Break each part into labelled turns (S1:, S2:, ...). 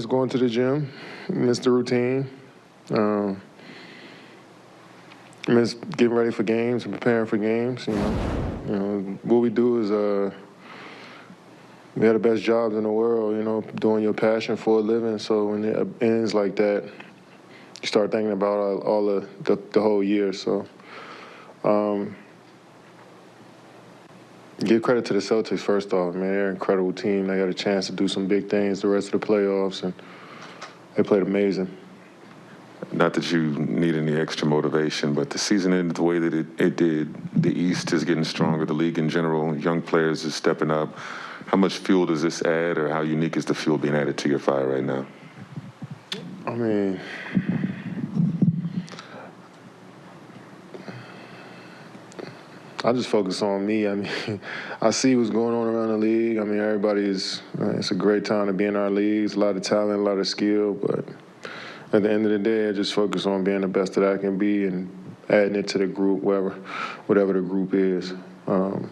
S1: miss going to the gym, miss the routine, um, miss getting ready for games and preparing for games. You know, you know what we do is uh, we have the best jobs in the world. You know, doing your passion for a living. So when it ends like that, you start thinking about all, all the, the the whole year. So. Um, Give credit to the Celtics first off, man. They're an incredible team. They got a chance to do some big things the rest of the playoffs, and they played amazing.
S2: Not that you need any extra motivation, but the season ended the way that it, it did. The East is getting stronger, the league in general, young players is stepping up. How much fuel does this add, or how unique is the fuel being added to your fire right now?
S1: I mean, I just focus on me. I mean, I see what's going on around the league. I mean, everybody's. Uh, it's a great time to be in our leagues. A lot of talent, a lot of skill, but at the end of the day, I just focus on being the best that I can be and adding it to the group, whatever, whatever the group is. Um,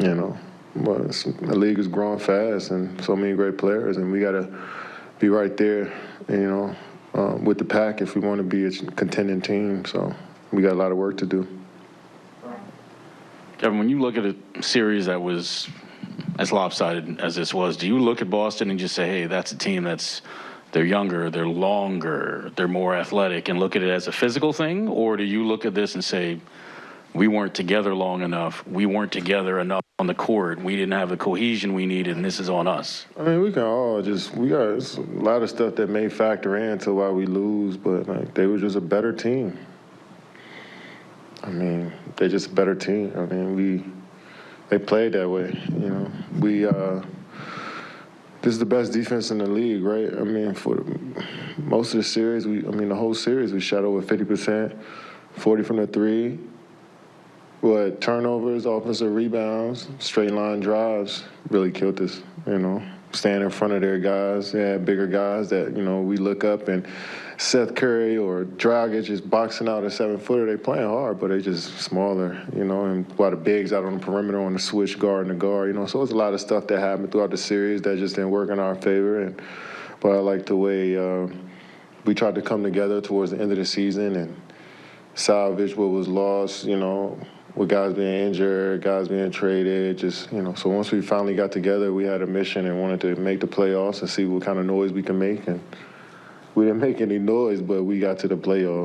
S1: you know, but the league is growing fast and so many great players, and we got to be right there. You know, um, with the pack if we want to be a contending team. So we got a lot of work to do.
S3: Kevin, when you look at a series that was as lopsided as this was, do you look at Boston and just say, hey, that's a team that's they're younger, they're longer, they're more athletic, and look at it as a physical thing? Or do you look at this and say, we weren't together long enough, we weren't together enough on the court, we didn't have the cohesion we needed, and this is on us?
S1: I mean, we can all just we got a lot of stuff that may factor into why we lose, but like they were just a better team. I mean, they're just a better team. I mean, we they played that way. You know, we uh, this is the best defense in the league, right? I mean, for most of the series, we I mean the whole series we shot over fifty percent, forty from the three. What turnovers, offensive rebounds, straight line drives really killed us. You know, staying in front of their guys, yeah, bigger guys that you know we look up and Seth Curry or Dragic is boxing out a seven footer. They playing hard, but they just smaller, you know. And a lot of bigs out on the perimeter on the switch guard and the guard, you know. So it's a lot of stuff that happened throughout the series that just didn't work in our favor. And but I like the way uh, we tried to come together towards the end of the season and salvage what was lost, you know. With guys being injured, guys being traded, just you know. So once we finally got together, we had a mission and wanted to make the playoffs and see what kind of noise we can make. And we didn't make any noise, but we got to the playoffs.